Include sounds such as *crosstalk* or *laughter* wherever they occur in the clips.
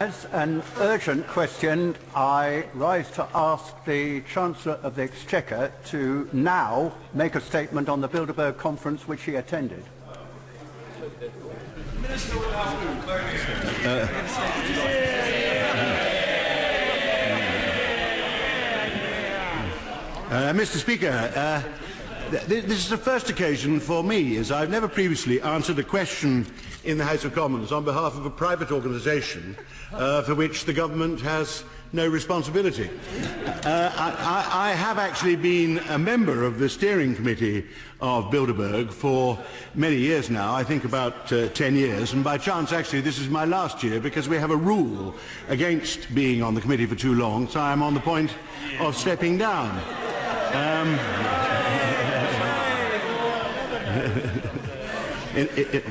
As an urgent question, I rise to ask the Chancellor of the Exchequer to now make a statement on the Bilderberg conference which he attended. Uh, Mr Speaker, uh, this is the first occasion for me, as I've never previously answered a question in the House of Commons on behalf of a private organisation uh, for which the government has no responsibility. Uh, I, I, have actually been a member of the steering committee of Bilderberg for many years now, I think about uh, 10 years, and by chance actually this is my last year because we have a rule against being on the committee for too long, so I'm on the point of stepping down. Um, it,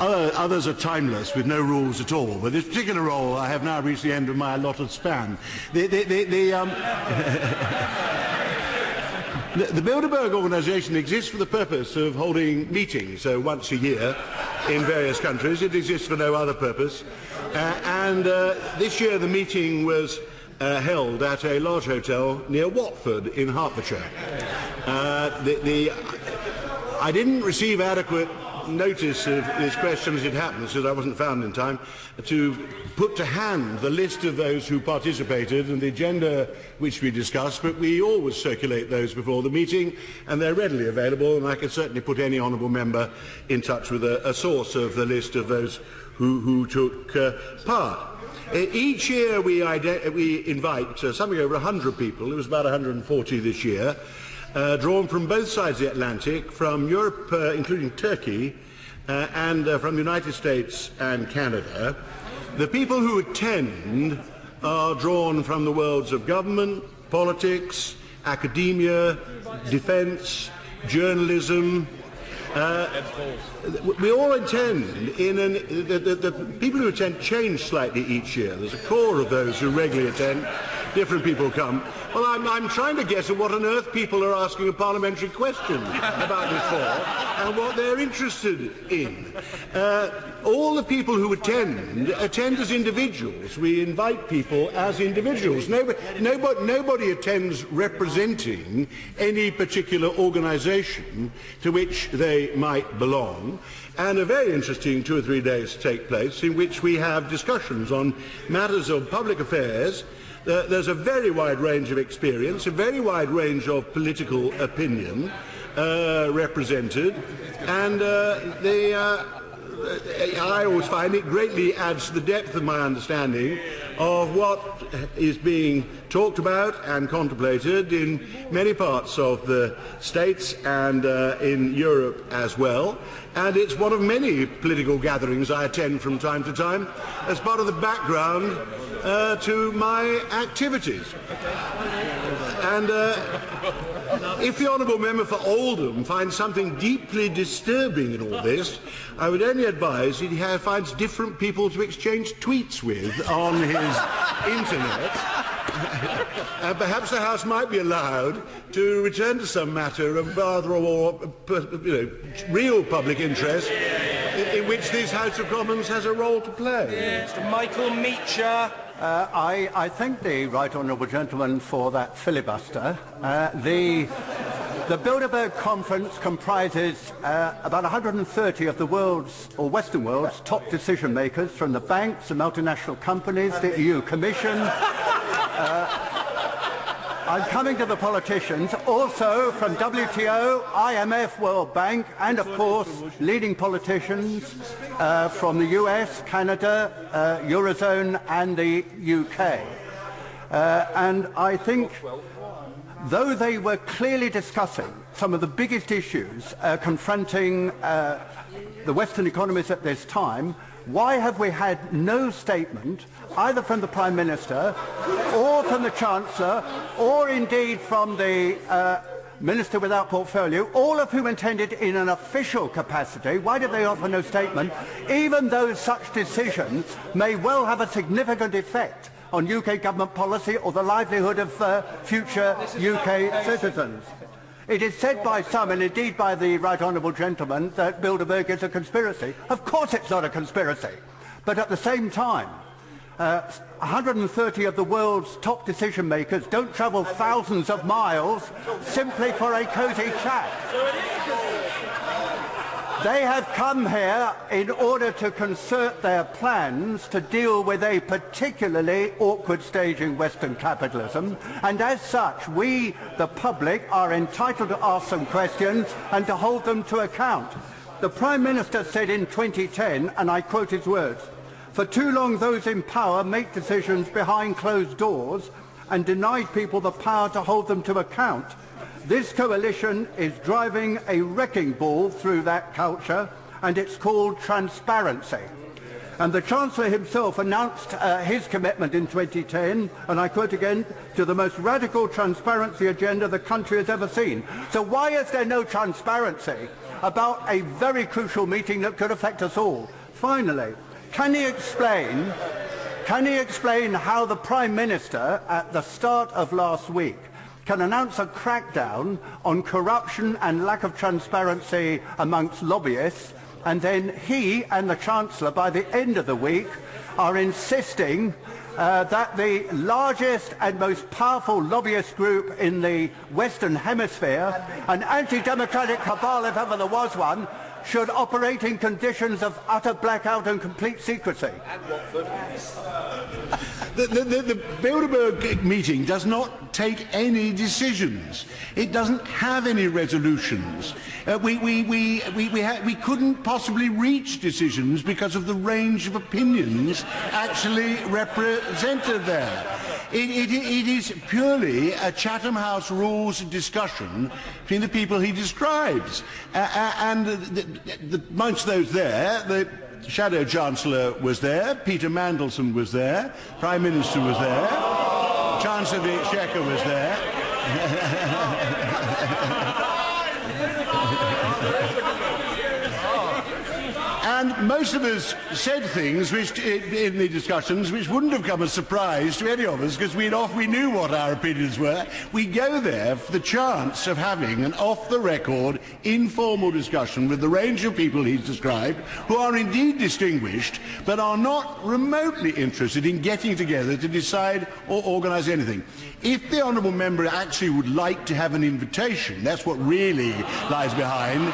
others are timeless with no rules at all, but this particular role I have now reached the end of my allotted span. The, the, the, the, um, *laughs* the, Bilderberg organisation exists for the purpose of holding meetings so once a year in various countries. It exists for no other purpose. Uh, and uh, this year the meeting was uh, held at a large hotel near Watford in Hertfordshire. Uh, the, the, I didn't receive adequate notice of this question as it happens, because I wasn't found in time, to put to hand the list of those who participated and the agenda which we discussed, but we always circulate those before the meeting, and they're readily available, and I can certainly put any honourable member in touch with a, a source of the list of those who, who took uh, part. Uh, each year we, we invite uh, something over 100 people, it was about 140 this year, uh, drawn from both sides of the Atlantic, from Europe, uh, including Turkey, uh, and uh, from the United States and Canada. The people who attend are drawn from the worlds of government, politics, academia, defence, journalism, uh, we all attend in an, the, the, the, people who attend change slightly each year. There's a core of those who regularly attend. Different people come. Well, I'm, I'm trying to guess at what on earth people are asking a parliamentary question about this for and what they're interested in. Uh, all the people who attend attend as individuals. We invite people as individuals. Nobody, nobody, nobody attends representing any particular organisation to which they might belong. And a very interesting two or three days take place in which we have discussions on matters of public affairs uh, there's a very wide range of experience, a very wide range of political opinion uh, represented, and uh, the, uh, I always find it greatly adds to the depth of my understanding of what is being talked about and contemplated in many parts of the States and uh, in Europe as well. And it's one of many political gatherings I attend from time to time as part of the background uh, to my activities. And uh, if the Honourable Member for Oldham finds something deeply disturbing in all this, I would only advise that he finds different people to exchange tweets with on his internet. and perhaps the House might be allowed to return to some matter of rather more uh, you know, real public interest in, in, which this House of Commons has a role to play. Mr Michael Meacher. Uh, I, I thank the right honourable gentleman for that filibuster. Uh, the, the Bilderberg Conference comprises uh, about 130 of the world's, or Western world's, top decision makers from the banks, the multinational companies, the EU Commission, uh, I'm coming to the politicians, also from WTO, IMF, World Bank, and of course leading politicians uh, from the US, Canada, uh, Eurozone and the UK. Uh, and I think though they were clearly discussing some of the biggest issues uh, confronting uh, the Western economies at this time, why have we had no statement either from the Prime Minister or from the Chancellor or indeed from the uh, Minister without portfolio, all of whom attended in an official capacity, why did they offer no statement, even though such decisions may well have a significant effect on UK government policy or the livelihood of uh, future UK citizens? It is said by some, and indeed by the right honourable gentleman, that Bilderberg is a conspiracy. Of course it's not a conspiracy. But at the same time, Uh, 130 of the world's top decision makers don't travel thousands of miles simply for a cosy chat. They have come here in order to concert their plans to deal with a particularly awkward stage in Western capitalism, and as such, we, the public, are entitled to ask some questions and to hold them to account. The Prime Minister said in 2010, and I quote his words, for too long, those in power make decisions behind closed doors and deny people the power to hold them to account. This coalition is driving a wrecking ball through that culture, and it's called transparency. And the Chancellor himself announced uh, his commitment in 2010, and I quote again, to the most radical transparency agenda the country has ever seen. So why is there no transparency about a very crucial meeting that could affect us all? Finally, can he explain, can he explain how the Prime Minister at the start of last week can announce a crackdown on corruption and lack of transparency amongst lobbyists and then he and the Chancellor by the end of the week are insisting uh, that the largest and most powerful lobbyist group in the Western Hemisphere, an anti-democratic cabal if ever there was one, should operate in conditions of utter blackout and complete secrecy. The, the, the, the Bilderberg meeting does not take any decisions. It doesn't have any resolutions. Uh, we, we, we, we, we, we couldn't possibly reach decisions because of the range of opinions actually represented there. It, it, it is purely a Chatham House rules discussion between the people he describes. Uh, and the, the, amongst those there, the Shadow Chancellor was there, Peter Mandelson was there, Prime Minister was there, Chancellor Exchequer was there. *laughs* most of us said things which, uh, in the discussions which wouldn't have come as a surprise to any of us because we we knew what our opinions were. We go there for the chance of having an off-the-record, informal discussion with the range of people he's described, who are indeed distinguished, but are not remotely interested in getting together to decide or organise anything. If the honourable member actually would like to have an invitation, that's what really lies behind,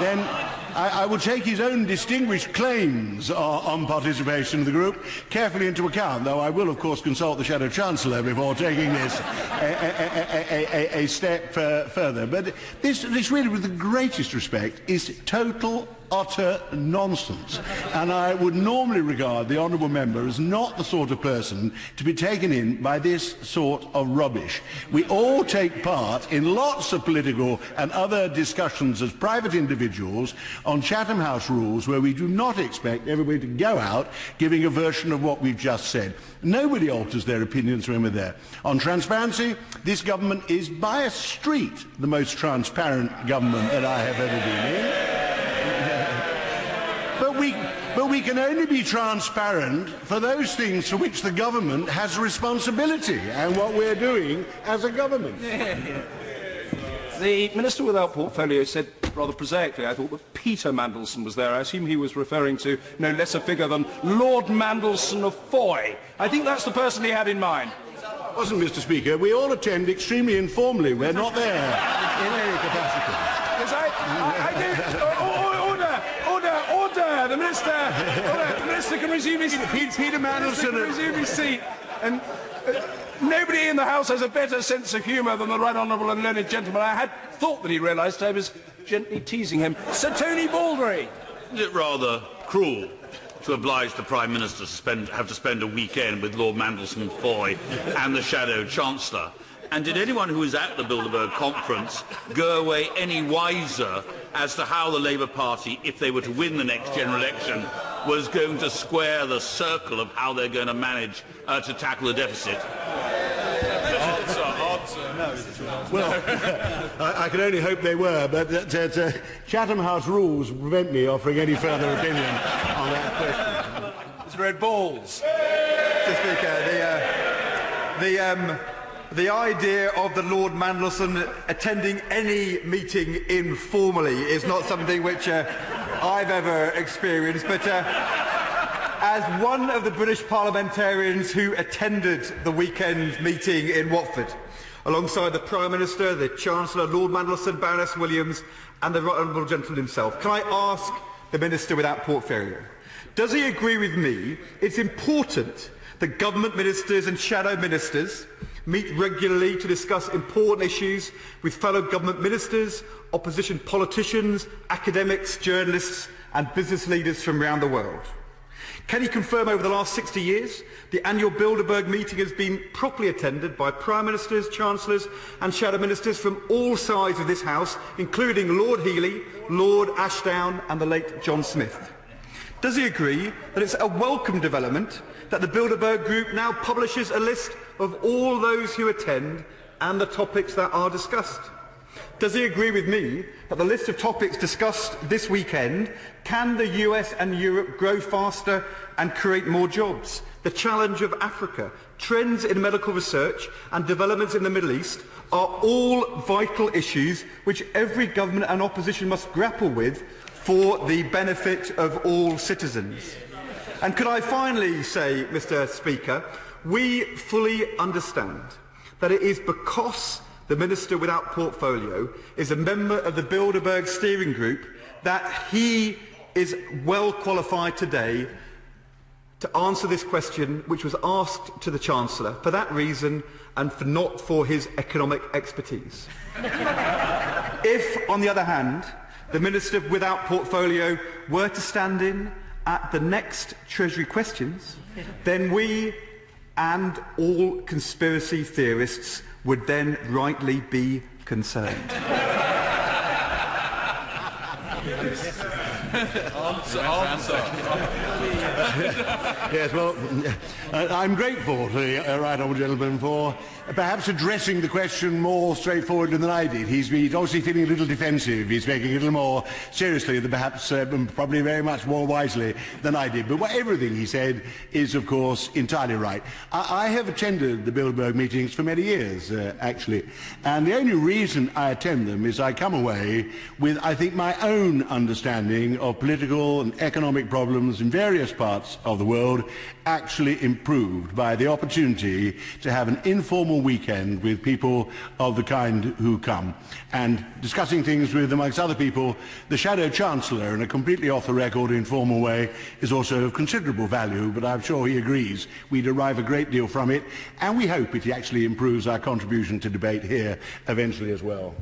then I, I will take his own distinguished claims on participation in the group carefully into account, though I will, of course, consult the Shadow Chancellor before taking this a, a, a, a step uh, further. But this, this really, with the greatest respect, is total utter nonsense. And I would normally regard the honourable member as not the sort of person to be taken in by this sort of rubbish. We all take part in lots of political and other discussions as private individuals on Chatham House rules where we do not expect everybody to go out giving a version of what we've just said. Nobody alters their opinions when we're there. On transparency, this government is by a street the most transparent government that I have ever been in. But we, can only be transparent for those things for which the government has responsibility and what we're doing as a government. *laughs* The Minister without portfolio said rather prosaically, I thought, that Peter Mandelson was there. I assume he was referring to no less a figure than Lord Mandelson of Foy. I think that's the person he had in mind. Wasn't, Mr Speaker. We all attend extremely informally. We're not there *laughs* in any capacity. I, I, I do... *laughs* The minister, *laughs* oh, the minister can resume his. Peter, Peter Mandelson can resume his seat, and uh, nobody in the House has a better sense of humour than the right honourable and learned gentleman. I had thought that he realised I was gently teasing him. Sir Tony Baldry. Is it rather cruel to oblige the Prime Minister to spend, have to spend a weekend with Lord Mandelson Foy and the Shadow Chancellor? And did anyone who was at the Bilderberg conference go away any wiser as to how the Labour Party, if they were to win the next general election, was going to square the circle of how they're going to manage uh, to tackle the deficit? Answer, answer. No. Well, *laughs* I, I, can only hope they were, but uh, uh, Chatham House rules prevent me offering any further *laughs* opinion on that question. Mr. Ed Balls. Mr. Speaker, the, uh, the um, the idea of the Lord Mandelson attending any meeting informally is not something which uh, I've ever experienced, but uh, as one of the British parliamentarians who attended the weekend meeting in Watford, alongside the Prime Minister, the Chancellor, Lord Mandelson, Baroness Williams and the Right Honourable Gentleman himself, can I ask the Minister without portfolio, does he agree with me it's important that government ministers and shadow ministers meet regularly to discuss important issues with fellow government ministers, opposition politicians, academics, journalists and business leaders from around the world. Can you confirm over the last 60 years the annual Bilderberg meeting has been properly attended by Prime Ministers, Chancellors and Shadow Ministers from all sides of this House, including Lord Healey, Lord Ashdown and the late John Smith? Does he agree that it's a welcome development that the Bilderberg Group now publishes a list of all those who attend and the topics that are discussed? Does he agree with me that the list of topics discussed this weekend can the US and Europe grow faster and create more jobs? The challenge of Africa, trends in medical research and developments in the Middle East are all vital issues which every government and opposition must grapple with for the benefit of all citizens. And could I finally say, Mr Speaker, we fully understand that it is because the Minister without portfolio is a member of the Bilderberg steering group that he is well qualified today to answer this question which was asked to the Chancellor for that reason and for not for his economic expertise. *laughs* if, on the other hand, the Minister without portfolio were to stand in at the next Treasury questions, then we and all conspiracy theorists would then rightly be concerned. answer, answer. *laughs* yes, well, I'm grateful to the uh, right honourable gentleman for perhaps addressing the question more straightforwardly than I did. He's, he's obviously feeling a little defensive. He's making it a little more seriously than perhaps uh, probably very much more wisely than I did. But what, everything he said is, of course, entirely right. I, I have attended the Bilderberg meetings for many years, uh, actually. And the only reason I attend them is I come away with, I think, my own understanding of political and economic problems in various parts of the world actually improved by the opportunity to have an informal weekend with people of the kind who come and discussing things with, amongst other people, the Shadow Chancellor in a completely off-the-record informal way is also of considerable value, but I'm sure he agrees we derive a great deal from it, and we hope it actually improves our contribution to debate here eventually as well.